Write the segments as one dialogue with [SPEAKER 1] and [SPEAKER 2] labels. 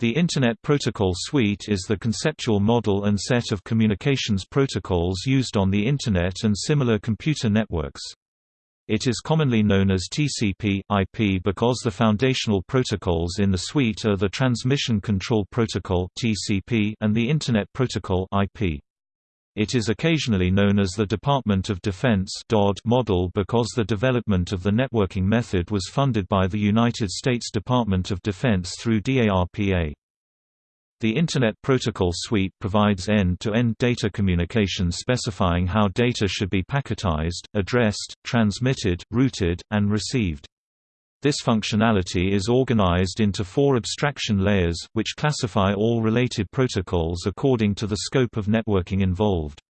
[SPEAKER 1] The Internet Protocol Suite is the conceptual model and set of communications protocols used on the Internet and similar computer networks. It is commonly known as TCP, IP because the foundational protocols in the suite are the Transmission Control Protocol and the Internet Protocol (IP). It is occasionally known as the Department of Defense model because the development of the networking method was funded by the United States Department of Defense through DARPA. The Internet Protocol Suite provides end-to-end -end data communication specifying how data should be packetized, addressed, transmitted, routed, and received. This functionality is organized into four abstraction layers, which classify all related protocols according to the scope of networking involved.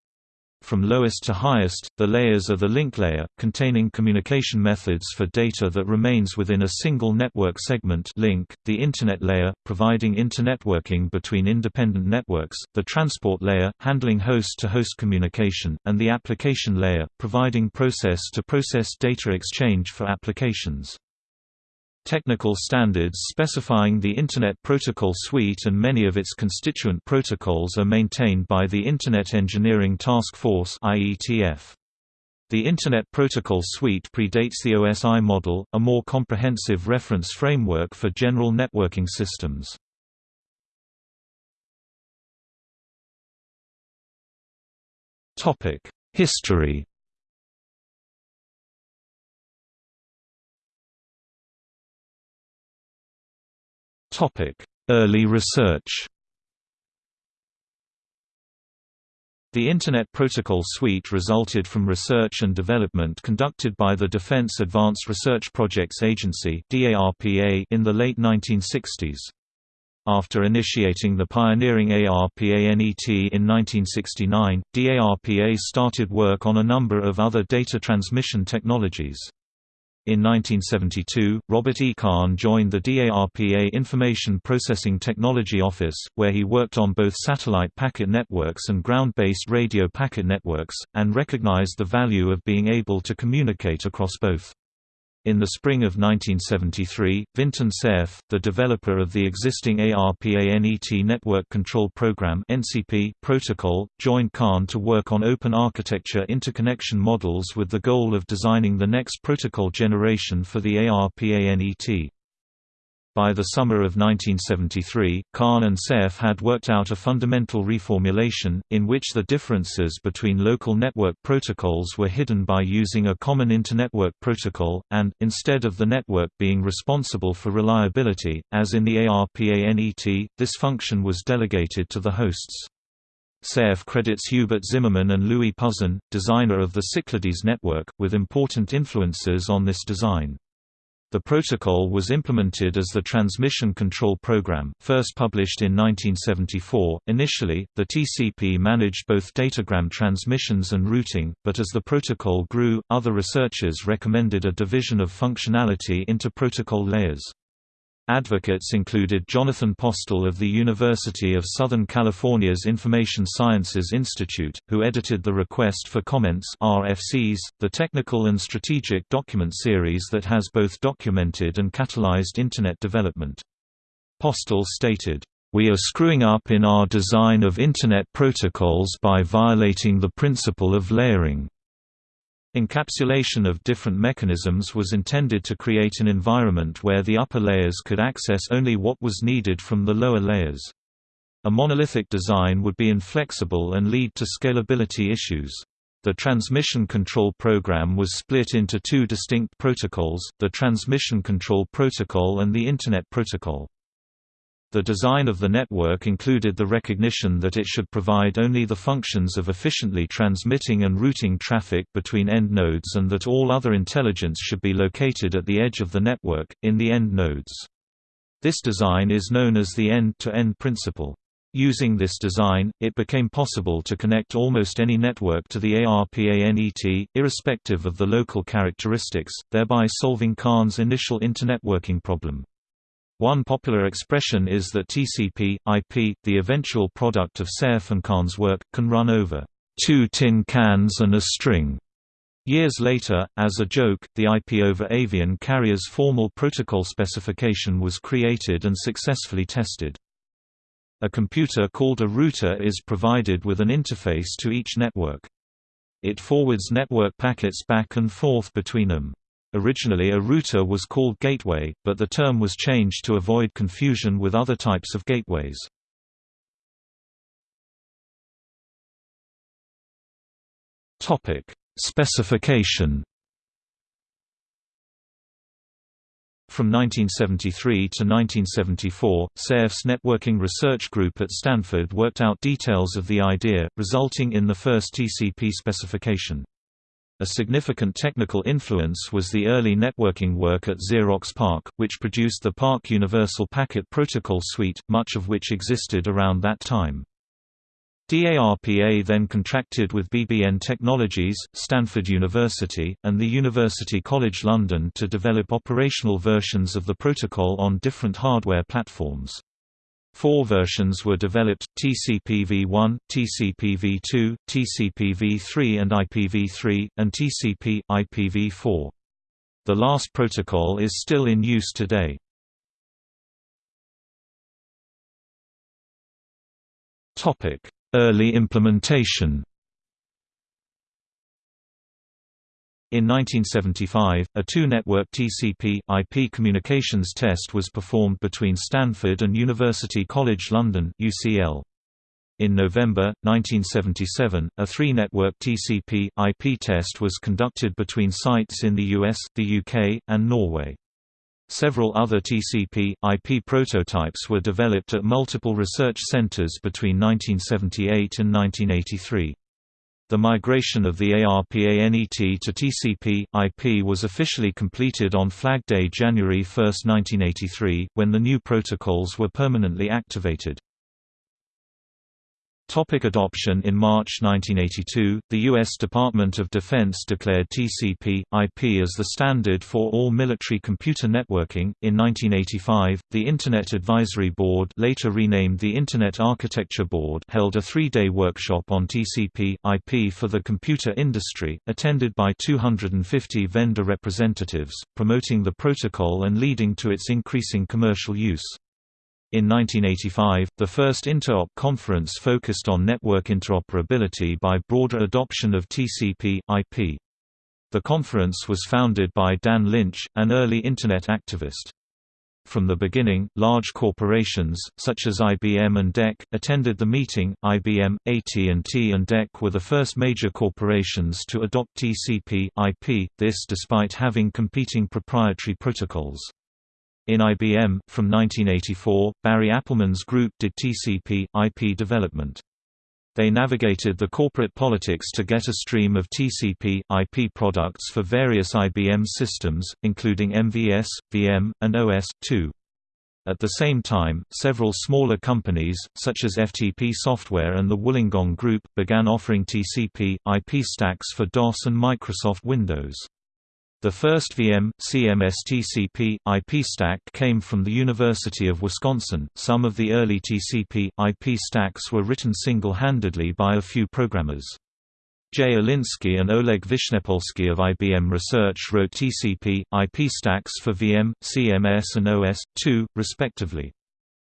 [SPEAKER 1] From lowest to highest, the layers are the link layer, containing communication methods for data that remains within a single network segment link, the Internet layer, providing internetworking between independent networks, the transport layer, handling host-to-host -host communication, and the application layer, providing process-to-process -process data exchange for applications. Technical standards specifying the Internet Protocol Suite and many of its constituent protocols are maintained by the Internet Engineering Task Force IETF. The Internet Protocol Suite predates the OSI model, a more comprehensive reference framework for general networking systems. History Early research The Internet Protocol Suite resulted from research and development conducted by the Defense Advanced Research Projects Agency in the late 1960s. After initiating the pioneering ARPANET in 1969, DARPA started work on a number of other data transmission technologies. In 1972, Robert E. Kahn joined the DARPA Information Processing Technology Office, where he worked on both satellite packet networks and ground-based radio packet networks, and recognized the value of being able to communicate across both. In the spring of 1973, Vinton Cerf, the developer of the existing ARPANET Network Control Program (NCP) protocol, joined Kahn to work on open architecture interconnection models with the goal of designing the next protocol generation for the ARPANET. By the summer of 1973, Kahn and Cerf had worked out a fundamental reformulation, in which the differences between local network protocols were hidden by using a common internetwork protocol, and, instead of the network being responsible for reliability, as in the ARPANET, this function was delegated to the hosts. Cerf credits Hubert Zimmermann and Louis Pouzin, designer of the Cyclades network, with important influences on this design. The protocol was implemented as the Transmission Control Program, first published in 1974. Initially, the TCP managed both datagram transmissions and routing, but as the protocol grew, other researchers recommended a division of functionality into protocol layers. Advocates included Jonathan Postel of the University of Southern California's Information Sciences Institute, who edited the Request for Comments RFCs, the technical and strategic document series that has both documented and catalyzed Internet development. Postel stated, "...we are screwing up in our design of Internet protocols by violating the principle of layering." Encapsulation of different mechanisms was intended to create an environment where the upper layers could access only what was needed from the lower layers. A monolithic design would be inflexible and lead to scalability issues. The Transmission Control Program was split into two distinct protocols, the Transmission Control Protocol and the Internet Protocol. The design of the network included the recognition that it should provide only the functions of efficiently transmitting and routing traffic between end nodes and that all other intelligence should be located at the edge of the network, in the end nodes. This design is known as the end-to-end -end principle. Using this design, it became possible to connect almost any network to the ARPANET, irrespective of the local characteristics, thereby solving Kahn's initial internetworking problem. One popular expression is that TCP, IP, the eventual product of Cerf and Kahn's work, can run over two tin cans and a string. Years later, as a joke, the IP over Avian Carrier's formal protocol specification was created and successfully tested. A computer called a router is provided with an interface to each network. It forwards network packets back and forth between them. Originally a router was called gateway, but the term was changed to avoid confusion with other types of gateways. Topic: Specification From 1973 to 1974, Cerf's networking research group at Stanford worked out details of the idea, resulting in the first TCP specification. A significant technical influence was the early networking work at Xerox PARC, which produced the PARC Universal Packet Protocol Suite, much of which existed around that time. DARPA then contracted with BBN Technologies, Stanford University, and the University College London to develop operational versions of the protocol on different hardware platforms. Four versions were developed, TCP-V1, TCP-V2, TCP-V3 and IPv3, and TCP, IPv4. The last protocol is still in use today. Early implementation In 1975, a two-network TCP/IP communications test was performed between Stanford and University College London (UCL). In November 1977, a three-network TCP/IP test was conducted between sites in the US, the UK, and Norway. Several other TCP/IP prototypes were developed at multiple research centers between 1978 and 1983. The migration of the ARPANET to TCP/IP was officially completed on Flag Day January 1, 1983, when the new protocols were permanently activated. Topic adoption In March 1982, the U.S. Department of Defense declared TCP/IP as the standard for all military computer networking. In 1985, the Internet Advisory Board, later renamed the Internet Architecture Board, held a three-day workshop on TCP/IP for the computer industry, attended by 250 vendor representatives, promoting the protocol and leading to its increasing commercial use. In 1985, the first Interop conference focused on network interoperability by broader adoption of TCP/IP. The conference was founded by Dan Lynch, an early Internet activist. From the beginning, large corporations, such as IBM and DEC, attended the meeting. IBM, AT&T and DEC were the first major corporations to adopt TCP/IP, this despite having competing proprietary protocols. In IBM, from 1984, Barry Appelman's group did TCP, IP development. They navigated the corporate politics to get a stream of TCP, IP products for various IBM systems, including MVS, VM, and OS/2. At the same time, several smaller companies, such as FTP Software and the Wollongong Group, began offering TCP, IP stacks for DOS and Microsoft Windows. The first VM, CMS TCP, IP stack came from the University of Wisconsin. Some of the early TCP, IP stacks were written single-handedly by a few programmers. Jay Elinsky and Oleg Vishnepolsky of IBM Research wrote TCP, IP stacks for VM, CMS and OS/2, respectively.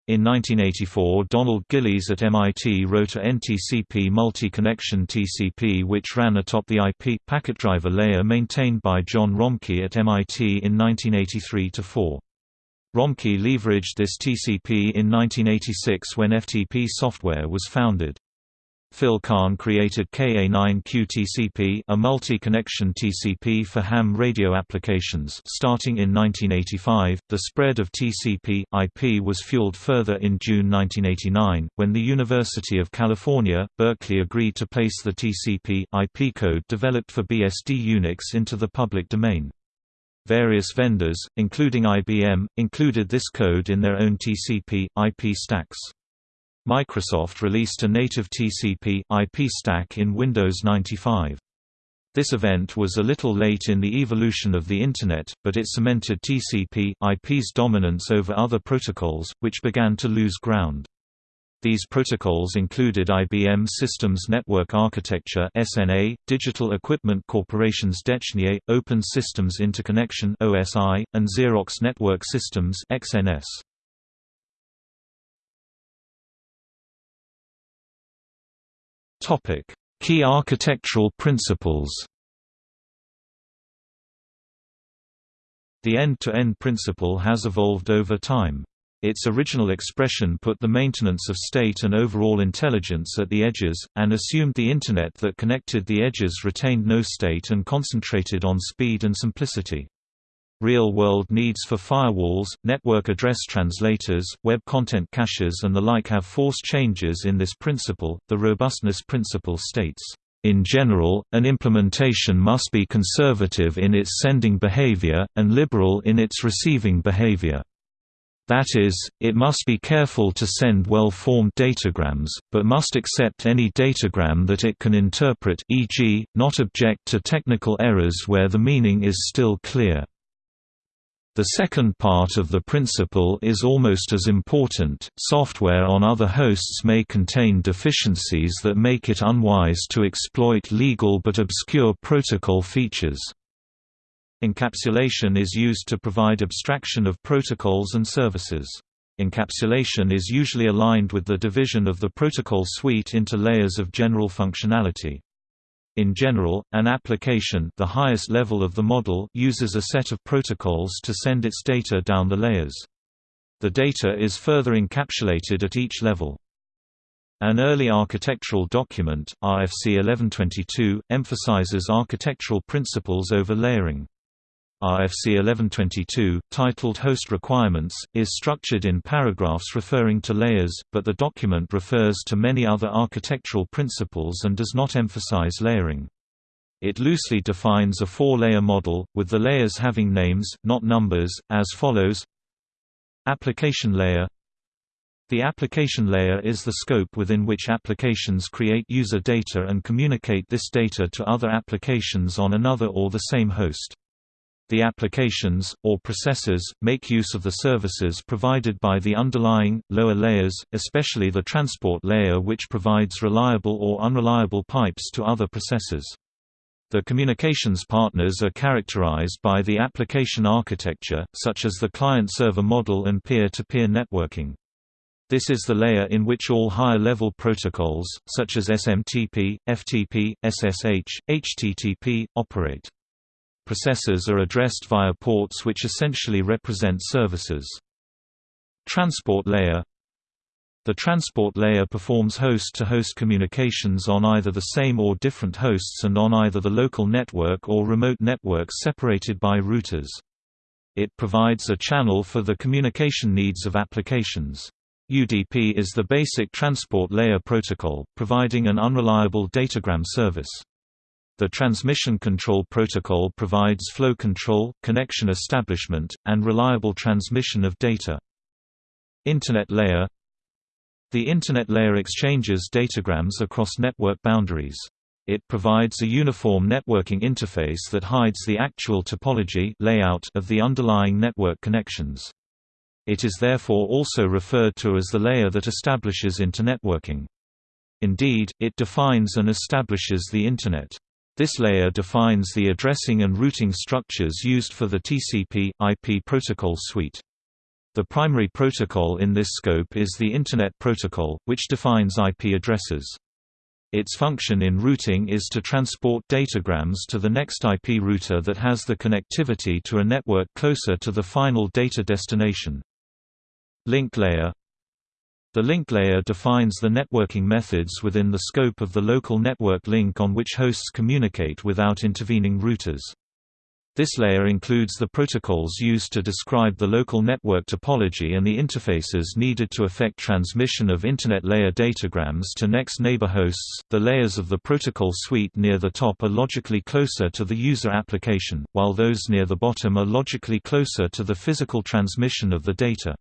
[SPEAKER 1] In 1984 Donald Gillies at MIT wrote a NTCP multi-connection TCP which ran atop the IP packet driver layer maintained by John Romkey at MIT in 1983–4. Romkey leveraged this TCP in 1986 when FTP software was founded. Phil Karn created KA9QTCP, a multi-connection TCP for ham radio applications starting in 1985. The spread of TCP/IP was fueled further in June 1989 when the University of California, Berkeley agreed to place the TCP/IP code developed for BSD Unix into the public domain. Various vendors, including IBM, included this code in their own TCP/IP stacks. Microsoft released a native TCP, IP stack in Windows 95. This event was a little late in the evolution of the Internet, but it cemented TCP, IP's dominance over other protocols, which began to lose ground. These protocols included IBM Systems Network Architecture (SNA), Digital Equipment Corporation's DECnet, Open Systems Interconnection (OSI), and Xerox Network Systems (XNS). Key architectural principles. The end-to-end -end principle has evolved over time. Its original expression put the maintenance of state and overall intelligence at the edges, and assumed the Internet that connected the edges retained no state and concentrated on speed and simplicity. Real-world needs for firewalls, network address translators, web content caches and the like have forced changes in this principle. The robustness principle states, in general, an implementation must be conservative in its sending behavior, and liberal in its receiving behavior. That is, it must be careful to send well-formed datagrams, but must accept any datagram that it can interpret e.g., not object to technical errors where the meaning is still clear. The second part of the principle is almost as important. Software on other hosts may contain deficiencies that make it unwise to exploit legal but obscure protocol features. Encapsulation is used to provide abstraction of protocols and services. Encapsulation is usually aligned with the division of the protocol suite into layers of general functionality. In general, an application the highest level of the model uses a set of protocols to send its data down the layers. The data is further encapsulated at each level. An early architectural document, RFC 1122, emphasizes architectural principles over layering. RFC 1122, titled Host Requirements, is structured in paragraphs referring to layers, but the document refers to many other architectural principles and does not emphasize layering. It loosely defines a four-layer model, with the layers having names, not numbers, as follows Application layer The application layer is the scope within which applications create user data and communicate this data to other applications on another or the same host. The applications, or processors, make use of the services provided by the underlying, lower layers, especially the transport layer which provides reliable or unreliable pipes to other processors. The communications partners are characterized by the application architecture, such as the client-server model and peer-to-peer -peer networking. This is the layer in which all higher-level protocols, such as SMTP, FTP, SSH, HTTP, operate. Processors are addressed via ports which essentially represent services. Transport layer The transport layer performs host-to-host -host communications on either the same or different hosts and on either the local network or remote networks separated by routers. It provides a channel for the communication needs of applications. UDP is the basic transport layer protocol, providing an unreliable datagram service. The Transmission Control Protocol provides flow control, connection establishment, and reliable transmission of data. Internet layer The Internet layer exchanges datagrams across network boundaries. It provides a uniform networking interface that hides the actual topology layout of the underlying network connections. It is therefore also referred to as the layer that establishes internetworking. Indeed, it defines and establishes the Internet. This layer defines the addressing and routing structures used for the TCP, IP protocol suite. The primary protocol in this scope is the Internet Protocol, which defines IP addresses. Its function in routing is to transport datagrams to the next IP router that has the connectivity to a network closer to the final data destination. Link layer the link layer defines the networking methods within the scope of the local network link on which hosts communicate without intervening routers. This layer includes the protocols used to describe the local network topology and the interfaces needed to effect transmission of Internet layer datagrams to next neighbor hosts. The layers of the protocol suite near the top are logically closer to the user application, while those near the bottom are logically closer to the physical transmission of the data.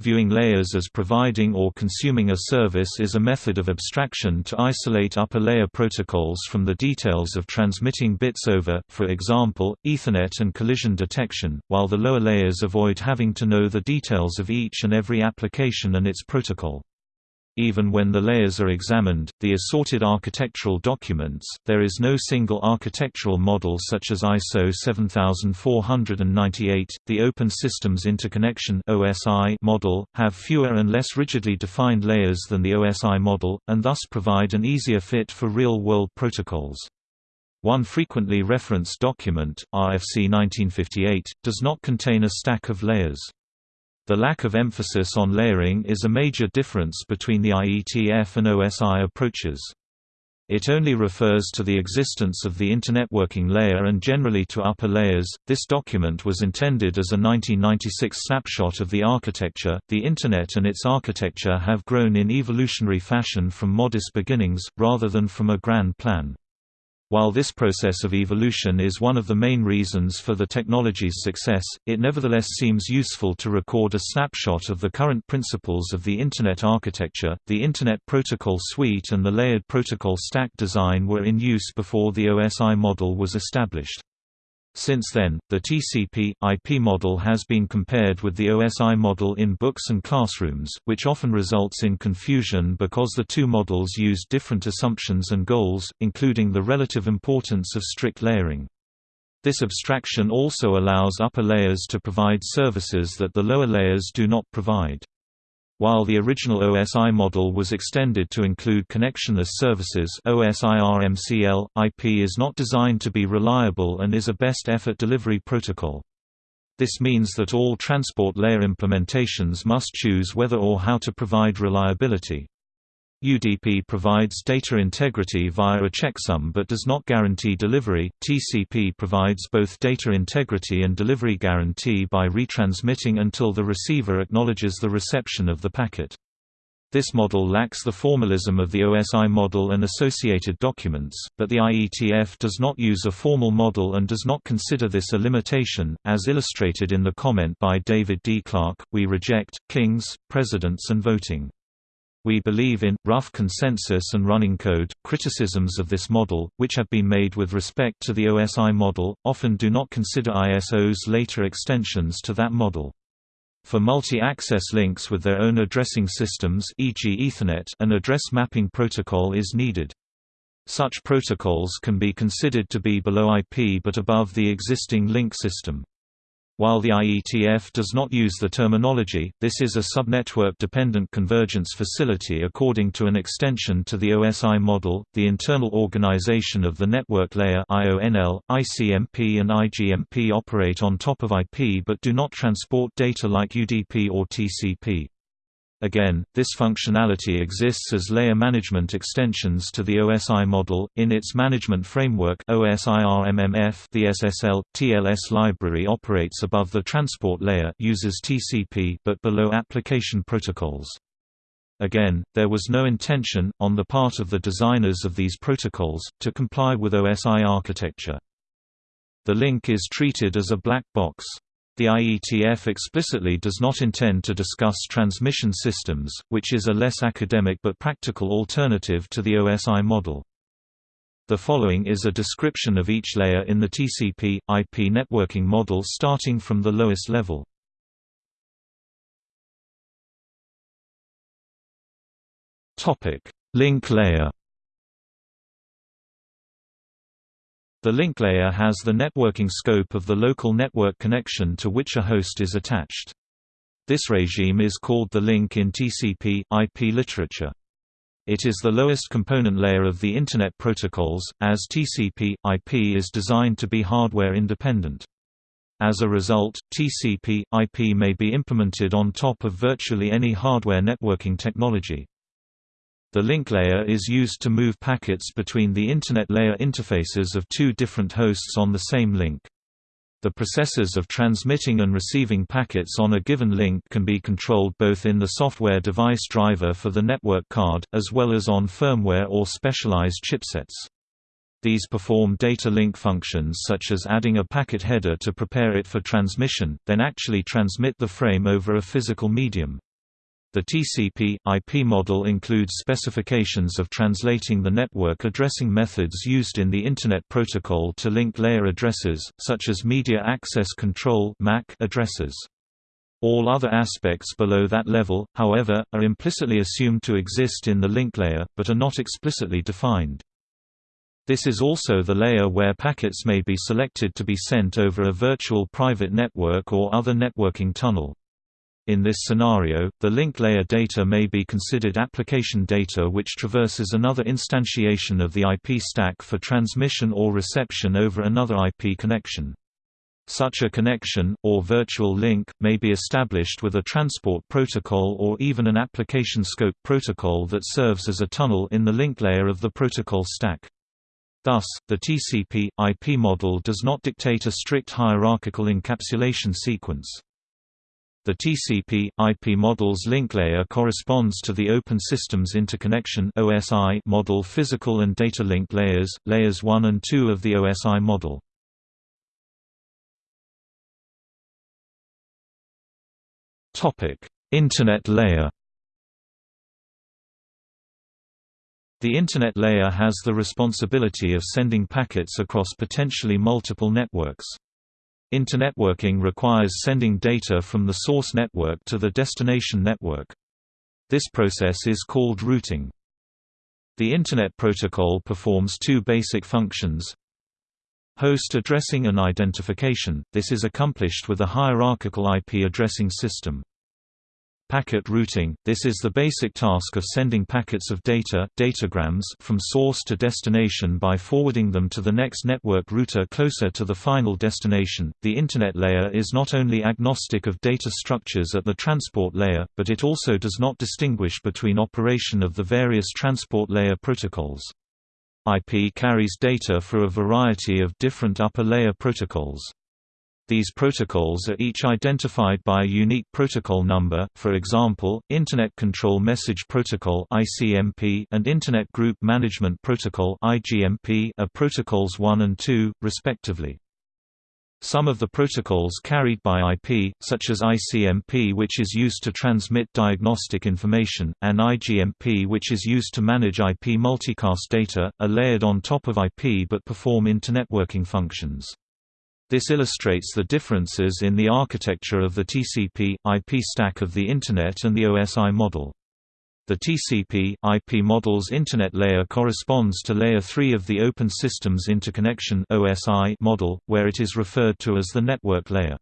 [SPEAKER 1] Viewing layers as providing or consuming a service is a method of abstraction to isolate upper layer protocols from the details of transmitting bits over, for example, Ethernet and collision detection, while the lower layers avoid having to know the details of each and every application and its protocol. Even when the layers are examined, the assorted architectural documents, there is no single architectural model such as ISO 7498. The Open Systems Interconnection (OSI) model have fewer and less rigidly defined layers than the OSI model, and thus provide an easier fit for real-world protocols. One frequently referenced document, RFC 1958, does not contain a stack of layers. The lack of emphasis on layering is a major difference between the IETF and OSI approaches. It only refers to the existence of the internetworking layer and generally to upper layers. This document was intended as a 1996 snapshot of the architecture. The Internet and its architecture have grown in evolutionary fashion from modest beginnings, rather than from a grand plan. While this process of evolution is one of the main reasons for the technology's success, it nevertheless seems useful to record a snapshot of the current principles of the Internet architecture. The Internet Protocol Suite and the layered protocol stack design were in use before the OSI model was established. Since then, the TCP/IP model has been compared with the OSI model in books and classrooms, which often results in confusion because the two models use different assumptions and goals, including the relative importance of strict layering. This abstraction also allows upper layers to provide services that the lower layers do not provide. While the original OSI model was extended to include connectionless services OSIRMCL, IP is not designed to be reliable and is a best effort delivery protocol. This means that all transport layer implementations must choose whether or how to provide reliability. UDP provides data integrity via a checksum but does not guarantee delivery. TCP provides both data integrity and delivery guarantee by retransmitting until the receiver acknowledges the reception of the packet. This model lacks the formalism of the OSI model and associated documents, but the IETF does not use a formal model and does not consider this a limitation, as illustrated in the comment by David D. Clark, we reject, kings, presidents and voting. We believe in, rough consensus and running code. Criticisms of this model, which have been made with respect to the OSI model, often do not consider ISO's later extensions to that model. For multi-access links with their own addressing systems e.g. Ethernet, an address mapping protocol is needed. Such protocols can be considered to be below IP but above the existing link system. While the IETF does not use the terminology, this is a subnetwork-dependent convergence facility according to an extension to the OSI model. The internal organization of the network layer IONL, ICMP and IGMP operate on top of IP but do not transport data like UDP or TCP. Again, this functionality exists as layer management extensions to the OSI model. In its management framework, OSIRMMF, the SSL TLS library operates above the transport layer, uses TCP but below application protocols. Again, there was no intention, on the part of the designers of these protocols, to comply with OSI architecture. The link is treated as a black box. The IETF explicitly does not intend to discuss transmission systems, which is a less academic but practical alternative to the OSI model. The following is a description of each layer in the TCP, IP networking model starting from the lowest level. Link layer The link layer has the networking scope of the local network connection to which a host is attached. This regime is called the link in TCP, IP literature. It is the lowest component layer of the Internet protocols, as TCP, IP is designed to be hardware independent. As a result, TCP, IP may be implemented on top of virtually any hardware networking technology. The link layer is used to move packets between the Internet layer interfaces of two different hosts on the same link. The processes of transmitting and receiving packets on a given link can be controlled both in the software device driver for the network card, as well as on firmware or specialized chipsets. These perform data link functions such as adding a packet header to prepare it for transmission, then actually transmit the frame over a physical medium. The TCP, IP model includes specifications of translating the network addressing methods used in the Internet Protocol to link layer addresses, such as Media Access Control (MAC) addresses. All other aspects below that level, however, are implicitly assumed to exist in the link layer, but are not explicitly defined. This is also the layer where packets may be selected to be sent over a virtual private network or other networking tunnel. In this scenario, the link layer data may be considered application data which traverses another instantiation of the IP stack for transmission or reception over another IP connection. Such a connection, or virtual link, may be established with a transport protocol or even an application scope protocol that serves as a tunnel in the link layer of the protocol stack. Thus, the TCP/IP model does not dictate a strict hierarchical encapsulation sequence. The TCP/IP model's link layer corresponds to the Open Systems Interconnection (OSI) model physical and data link layers, layers 1 and 2 of the OSI model. Topic: Internet layer. The Internet layer has the responsibility of sending packets across potentially multiple networks. Internetworking requires sending data from the source network to the destination network. This process is called routing. The Internet Protocol performs two basic functions. Host addressing and identification, this is accomplished with a hierarchical IP addressing system. Packet routing – This is the basic task of sending packets of data datagrams from source to destination by forwarding them to the next network router closer to the final destination. The Internet layer is not only agnostic of data structures at the transport layer, but it also does not distinguish between operation of the various transport layer protocols. IP carries data for a variety of different upper layer protocols. These protocols are each identified by a unique protocol number for example, Internet Control Message Protocol and Internet Group Management Protocol are protocols 1 and 2, respectively. Some of the protocols carried by IP, such as ICMP which is used to transmit diagnostic information, and IGMP which is used to manage IP multicast data, are layered on top of IP but perform internetworking functions. This illustrates the differences in the architecture of the TCP/IP stack of the Internet and the OSI model. The TCP/IP model's Internet layer corresponds to Layer 3 of the Open Systems Interconnection model, where it is referred to as the network layer.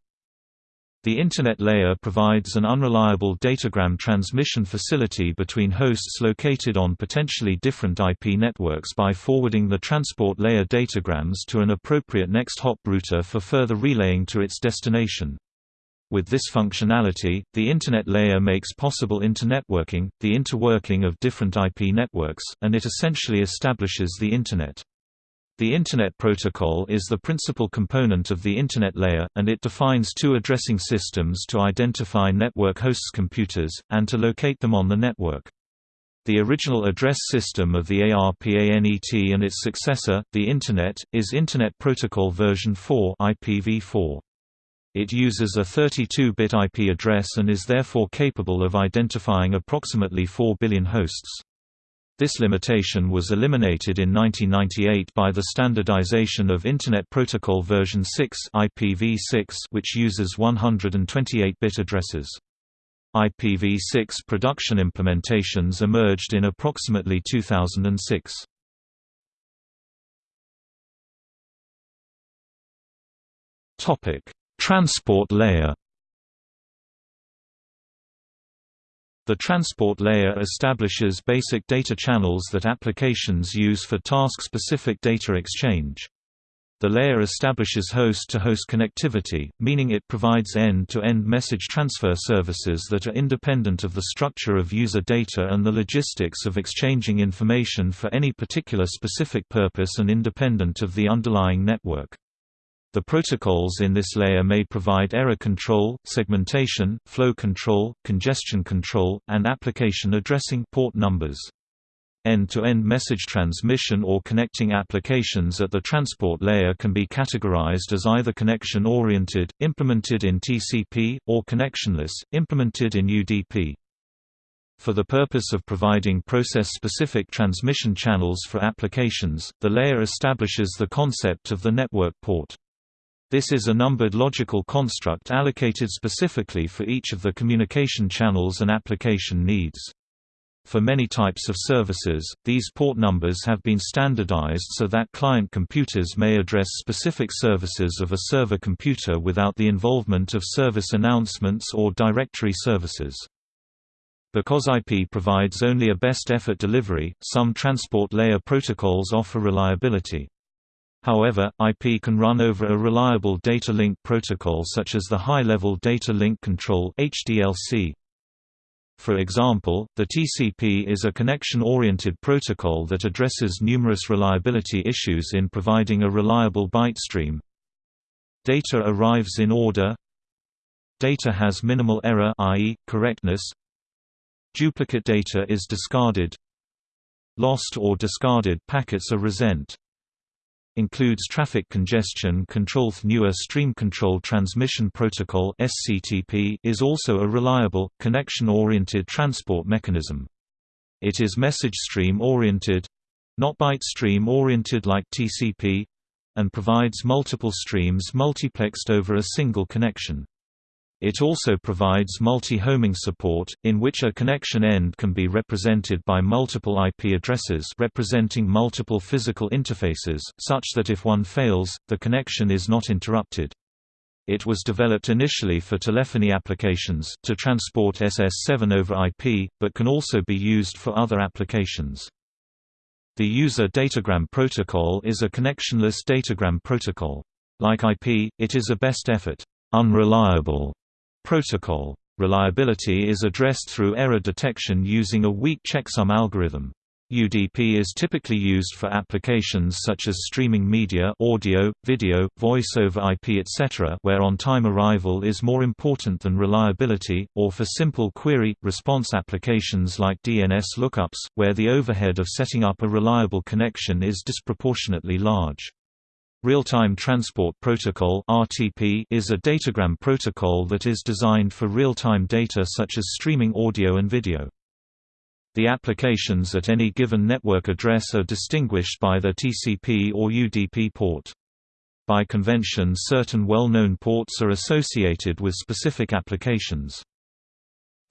[SPEAKER 1] The Internet layer provides an unreliable datagram transmission facility between hosts located on potentially different IP networks by forwarding the transport layer datagrams to an appropriate next hop router for further relaying to its destination. With this functionality, the Internet layer makes possible internetworking, the interworking of different IP networks, and it essentially establishes the Internet. The Internet Protocol is the principal component of the Internet layer, and it defines two addressing systems to identify network hosts' computers, and to locate them on the network. The original address system of the ARPANET and its successor, the Internet, is Internet Protocol version 4 IPv4. It uses a 32-bit IP address and is therefore capable of identifying approximately 4 billion hosts. This limitation was eliminated in 1998 by the standardization of Internet Protocol version 6 IPv6 which uses 128-bit addresses. IPv6 production implementations emerged in approximately 2006. Topic: Transport layer The transport layer establishes basic data channels that applications use for task-specific data exchange. The layer establishes host-to-host -host connectivity, meaning it provides end-to-end -end message transfer services that are independent of the structure of user data and the logistics of exchanging information for any particular specific purpose and independent of the underlying network. The protocols in this layer may provide error control, segmentation, flow control, congestion control, and application addressing port numbers. End-to-end -end message transmission or connecting applications at the transport layer can be categorized as either connection-oriented, implemented in TCP, or connectionless, implemented in UDP. For the purpose of providing process-specific transmission channels for applications, the layer establishes the concept of the network port. This is a numbered logical construct allocated specifically for each of the communication channels and application needs. For many types of services, these port numbers have been standardized so that client computers may address specific services of a server computer without the involvement of service announcements or directory services. Because IP provides only a best effort delivery, some transport layer protocols offer reliability. However, IP can run over a reliable data link protocol such as the High-Level Data Link Control HDLC. For example, the TCP is a connection-oriented protocol that addresses numerous reliability issues in providing a reliable byte stream. Data arrives in order. Data has minimal error i.e., correctness. Duplicate data is discarded. Lost or discarded packets are resent includes traffic congestion control. The newer Stream Control Transmission Protocol (SCTP) is also a reliable, connection-oriented transport mechanism. It is message stream-oriented, not byte stream-oriented like TCP, and provides multiple streams multiplexed over a single connection. It also provides multi-homing support, in which a connection end can be represented by multiple IP addresses representing multiple physical interfaces, such that if one fails, the connection is not interrupted. It was developed initially for telephony applications to transport SS7 over IP, but can also be used for other applications. The User Datagram Protocol is a connectionless datagram protocol. Like IP, it is a best effort, unreliable Protocol. Reliability is addressed through error detection using a weak checksum algorithm. UDP is typically used for applications such as streaming media audio, video, voice over IP etc. where on-time arrival is more important than reliability, or for simple query-response applications like DNS lookups, where the overhead of setting up a reliable connection is disproportionately large. Real-Time Transport Protocol is a datagram protocol that is designed for real-time data such as streaming audio and video. The applications at any given network address are distinguished by their TCP or UDP port. By convention certain well-known ports are associated with specific applications.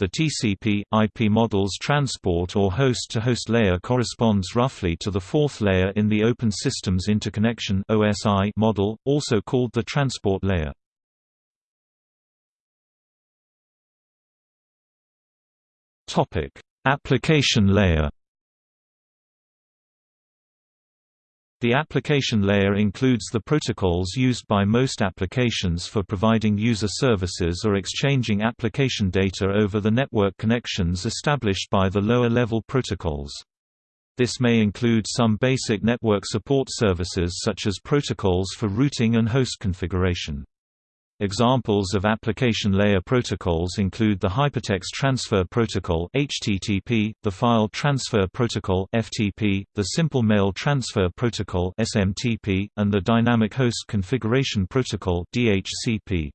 [SPEAKER 1] The TCP/IP model's transport or host-to-host -host layer corresponds roughly to the fourth layer in the Open Systems Interconnection (OSI) model, also called the transport layer. Topic: Application layer. The application layer includes the protocols used by most applications for providing user services or exchanging application data over the network connections established by the lower-level protocols. This may include some basic network support services such as protocols for routing and host configuration. Examples of application layer protocols include the Hypertext Transfer Protocol (HTTP), the File Transfer Protocol (FTP), the Simple Mail Transfer Protocol (SMTP), and the Dynamic Host Configuration Protocol (DHCP).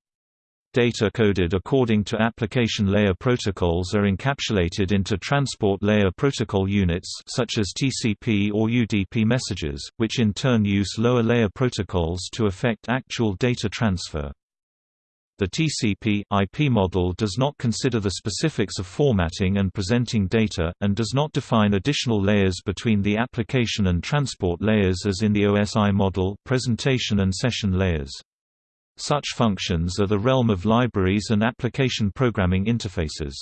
[SPEAKER 1] Data coded according to application layer protocols are encapsulated into transport layer protocol units such as TCP or UDP messages, which in turn use lower layer protocols to effect actual data transfer. The TCP/IP model does not consider the specifics of formatting and presenting data, and does not define additional layers between the application and transport layers as in the OSI model presentation and session layers. Such functions are the realm of libraries and application programming interfaces.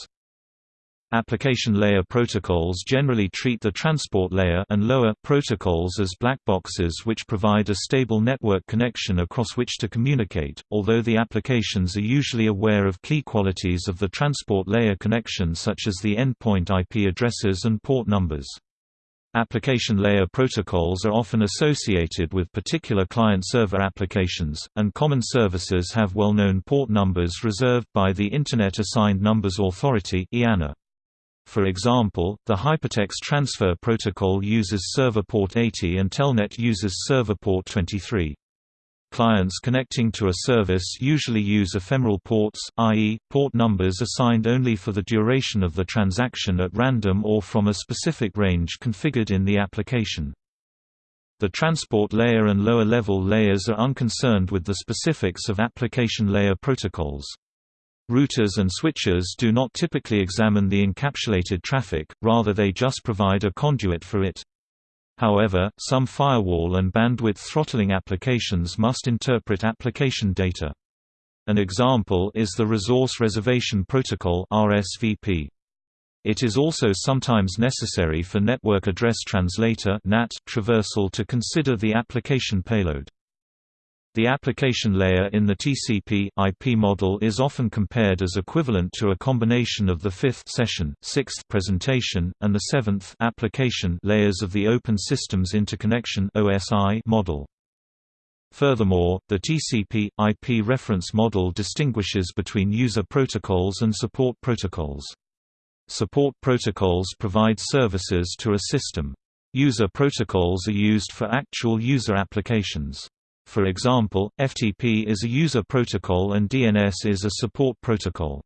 [SPEAKER 1] Application layer protocols generally treat the transport layer and lower protocols as black boxes which provide a stable network connection across which to communicate, although the applications are usually aware of key qualities of the transport layer connection such as the endpoint IP addresses and port numbers. Application layer protocols are often associated with particular client-server applications, and common services have well-known port numbers reserved by the Internet Assigned Numbers Authority (IANA). For example, the Hypertext Transfer Protocol uses server port 80 and Telnet uses server port 23. Clients connecting to a service usually use ephemeral ports, i.e., port numbers assigned only for the duration of the transaction at random or from a specific range configured in the application. The transport layer and lower-level layers are unconcerned with the specifics of application layer protocols. Routers and switchers do not typically examine the encapsulated traffic, rather they just provide a conduit for it. However, some firewall and bandwidth throttling applications must interpret application data. An example is the Resource Reservation Protocol RSVP. It is also sometimes necessary for Network Address Translator traversal to consider the application payload. The application layer in the TCP IP model is often compared as equivalent to a combination of the fifth session, sixth presentation, and the seventh application layers of the Open Systems Interconnection (OSI) model. Furthermore, the TCP IP reference model distinguishes between user protocols and support protocols. Support protocols provide services to a system. User protocols are used for actual user applications. For example, FTP is a user protocol and DNS is a support protocol.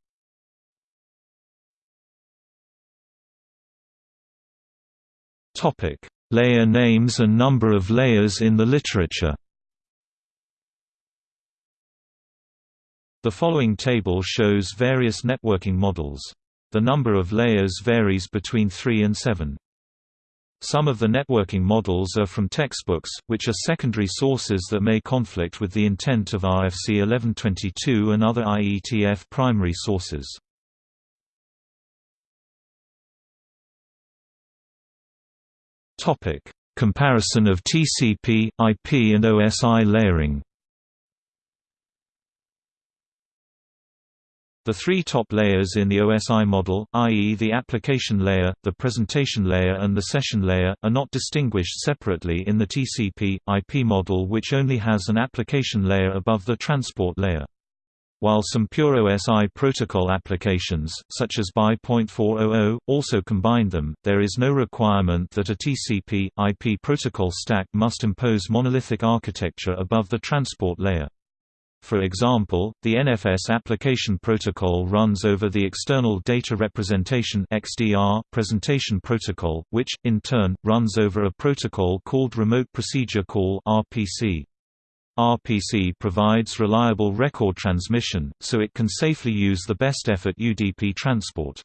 [SPEAKER 1] Topic: Layer names and number of layers in the literature. The following table shows various networking models. The number of layers varies between 3 and 7. Some of the networking models are from textbooks, which are secondary sources that may conflict with the intent of RFC 1122 and other IETF primary sources. Comparison of TCP, IP and OSI layering The three top layers in the OSI model, i.e. the application layer, the presentation layer and the session layer, are not distinguished separately in the TCP, IP model which only has an application layer above the transport layer. While some pure OSI protocol applications, such as BY.400, also combine them, there is no requirement that a TCP, IP protocol stack must impose monolithic architecture above the transport layer. For example, the NFS application protocol runs over the External Data Representation (XDR) presentation protocol, which in turn runs over a protocol called Remote Procedure Call (RPC). RPC provides reliable record transmission, so it can safely use the best effort UDP transport.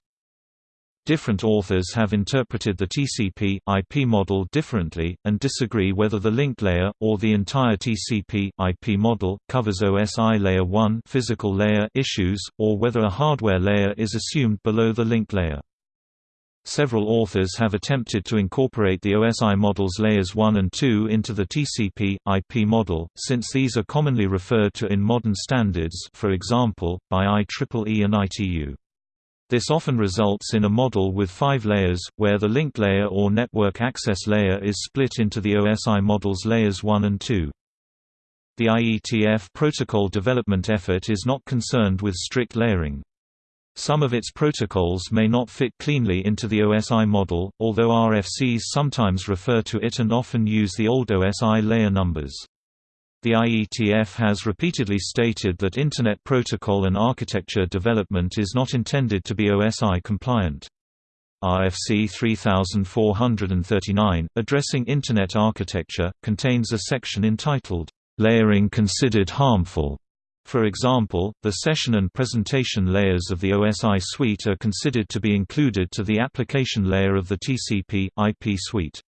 [SPEAKER 1] Different authors have interpreted the TCP, IP model differently, and disagree whether the link layer, or the entire TCP, IP model, covers OSI layer 1 physical layer issues, or whether a hardware layer is assumed below the link layer. Several authors have attempted to incorporate the OSI model's layers 1 and 2 into the TCP, IP model, since these are commonly referred to in modern standards for example, by IEEE and ITU. This often results in a model with five layers, where the link layer or network access layer is split into the OSI model's layers 1 and 2. The IETF protocol development effort is not concerned with strict layering. Some of its protocols may not fit cleanly into the OSI model, although RFCs sometimes refer to it and often use the old OSI layer numbers. The IETF has repeatedly stated that Internet protocol and architecture development is not intended to be OSI compliant. RFC 3439, addressing Internet architecture, contains a section entitled, "'Layering Considered Harmful' For example, the session and presentation layers of the OSI suite are considered to be included to the application layer of the TCP, IP suite.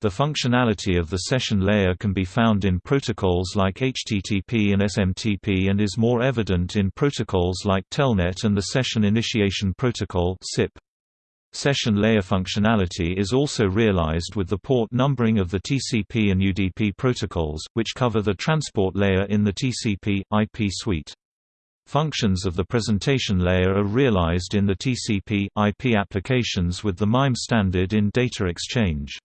[SPEAKER 1] The functionality of the session layer can be found in protocols like HTTP and SMTP and is more evident in protocols like Telnet and the Session Initiation Protocol SIP. Session layer functionality is also realized with the port numbering of the TCP and UDP protocols, which cover the transport layer in the TCP, IP suite. Functions of the presentation layer are realized in the TCP, IP applications with the MIME standard in data exchange.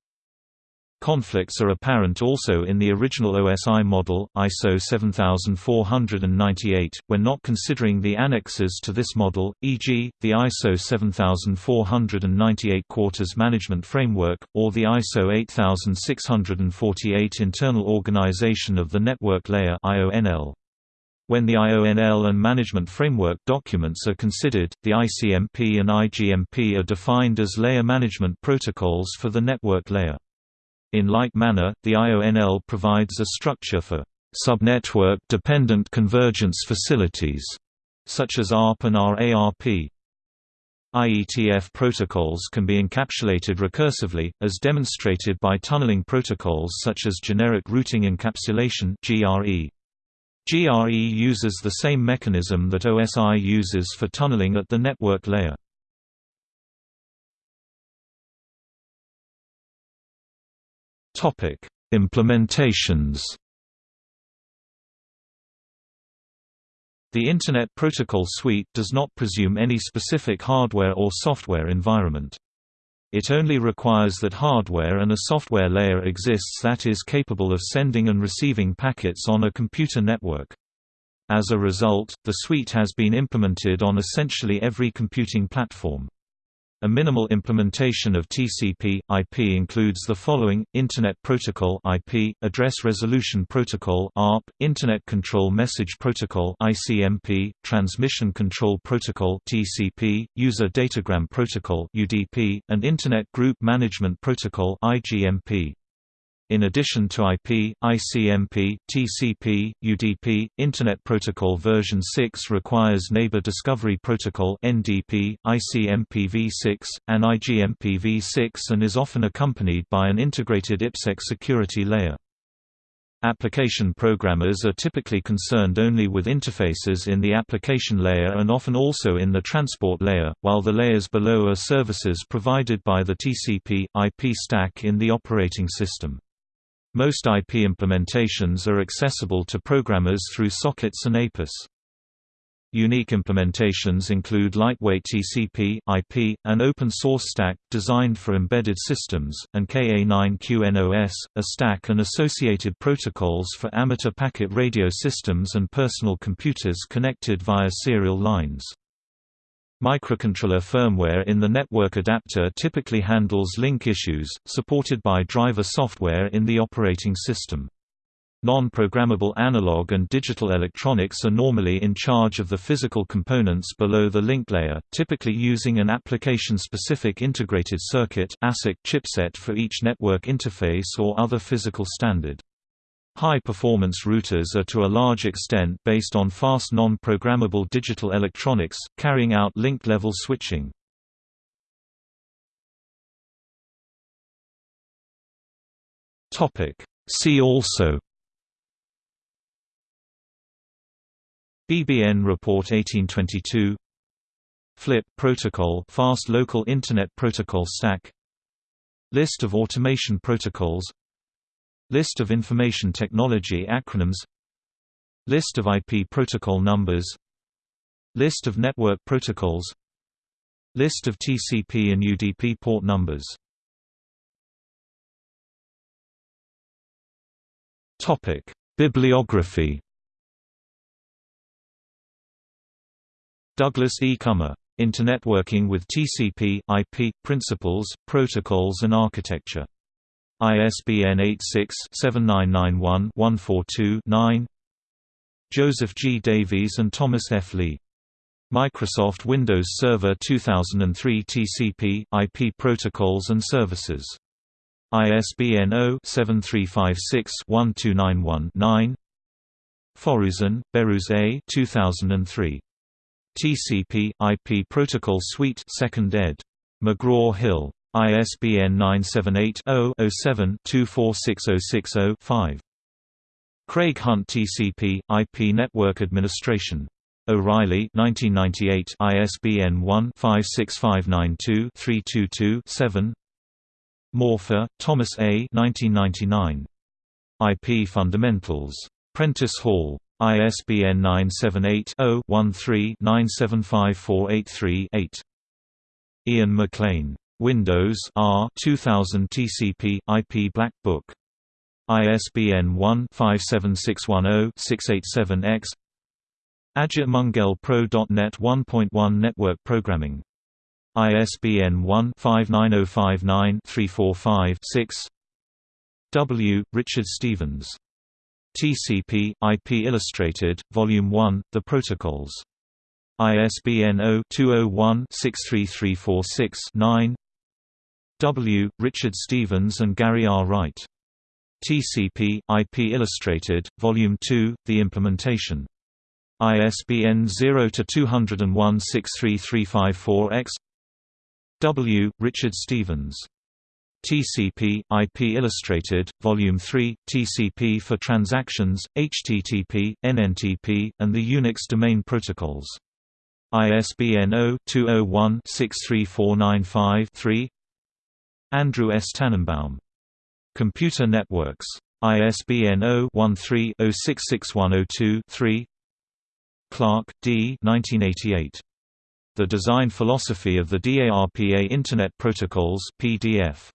[SPEAKER 1] Conflicts are apparent also in the original OSI model, ISO 7498, when not considering the annexes to this model, e.g., the ISO 7498 Quarters Management Framework, or the ISO 8648 Internal Organization of the Network Layer IONL. When the IONL and Management Framework documents are considered, the ICMP and IGMP are defined as layer management protocols for the network layer. In like manner, the IONL provides a structure for subnetwork-dependent convergence facilities, such as ARP and RARP. IETF protocols can be encapsulated recursively, as demonstrated by tunneling protocols such as Generic Routing Encapsulation GRE. GRE uses the same mechanism that OSI uses for tunneling at the network layer. Implementations The Internet Protocol Suite does not presume any specific hardware or software environment. It only requires that hardware and a software layer exists that is capable of sending and receiving packets on a computer network. As a result, the suite has been implemented on essentially every computing platform. A minimal implementation of TCP IP includes the following: Internet Protocol IP, Address Resolution Protocol ARP, Internet Control Message Protocol ICMP, Transmission Control Protocol TCP, User Datagram Protocol UDP, and Internet Group Management Protocol IGMP. In addition to IP, ICMP, TCP, UDP, Internet Protocol version 6 requires Neighbor Discovery Protocol (NDP), ICMPv6, and IGMPv6 and is often accompanied by an integrated IPsec security layer. Application programmers are typically concerned only with interfaces in the application layer and often also in the transport layer, while the layers below are services provided by the TCP, IP stack in the operating system. Most IP implementations are accessible to programmers through sockets and APIS. Unique implementations include lightweight TCP, IP, an open-source stack, designed for embedded systems, and KA9QNOS, a stack and associated protocols for amateur packet radio systems and personal computers connected via serial lines. Microcontroller firmware in the network adapter typically handles link issues, supported by driver software in the operating system. Non-programmable analog and digital electronics are normally in charge of the physical components below the link layer, typically using an application-specific integrated circuit ASIC chipset for each network interface or other physical standard. High-performance routers are to a large extent based on fast non-programmable digital electronics, carrying out link-level switching. See also BBN Report 1822 FLIP protocol Fast Local Internet Protocol Stack List of automation protocols List of information technology acronyms List of IP protocol numbers List of network protocols List of TCP and UDP port numbers Topic: Bibliography Douglas E. Comer. Internetworking with TCP, IP, Principles, Protocols and Architecture. ISBN 86-7991-142-9 Joseph G. Davies and Thomas F. Lee. Microsoft Windows Server 2003 TCP, IP Protocols and Services. ISBN 0-7356-1291-9 Forouzan, Behrouz A. 2003. TCP, IP Protocol Suite 2nd ed. McGraw-Hill. ISBN 978-0-07-246060-5. Craig Hunt TCP, IP Network Administration. O'Reilly 1998 ISBN 1-56592-322-7 Maufer, Thomas A. 1999. IP Fundamentals. Prentice Hall. ISBN 978 0 13 975483 8. Ian MacLean. Windows R 2000 TCP IP Black Book. ISBN 1-57610-687-X Ajit Mangal Pro.NET 1.1 Network Programming. ISBN 1-59059-345-6 W. Richard Stevens. TCP, IP Illustrated, Volume 1, The Protocols. ISBN 0-201-63346-9 W. Richard Stevens and Gary R. Wright. TCP, IP Illustrated, Volume 2, The Implementation. ISBN 0-201-63354-X W. Richard Stevens. TCP, IP Illustrated, Volume 3, TCP for Transactions, HTTP, NNTP, and the Unix Domain Protocols. ISBN 0-201-63495-3 Andrew S. Tanenbaum. Computer Networks. ISBN 0-13-066102-3 Clark, D. 1988. The Design Philosophy of the DARPA Internet Protocols PDF.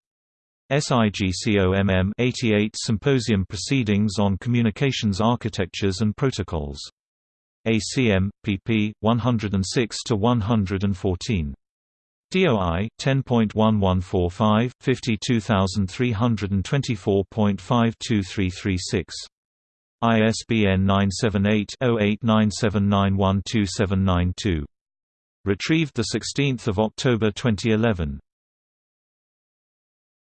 [SPEAKER 1] SIGCOMM 88 Symposium Proceedings on Communications Architectures and Protocols. ACM, pp. 106–114. DOI 10.1145 52324.52336 ISBN 978 0897912792 Retrieved 16 October 2011